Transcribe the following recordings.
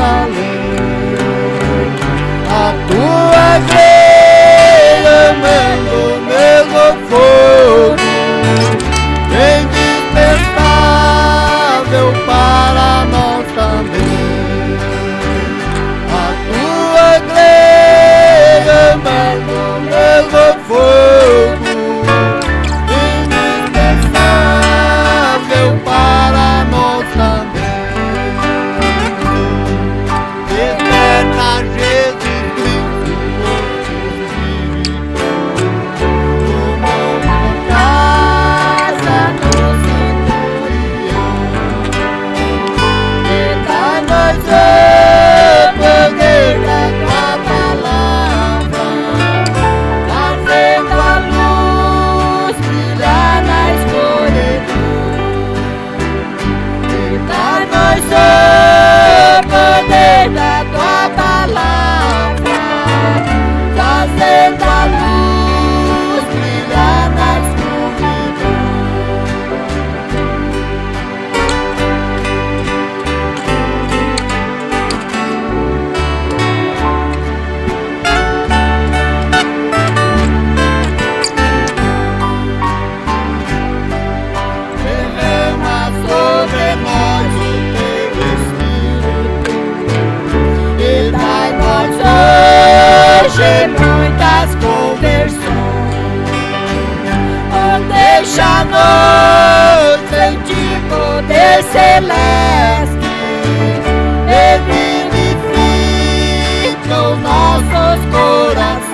solid celeste e vivifica os nossos corações.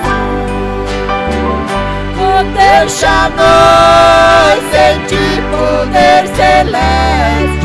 Deixa-nos sentir poder celeste.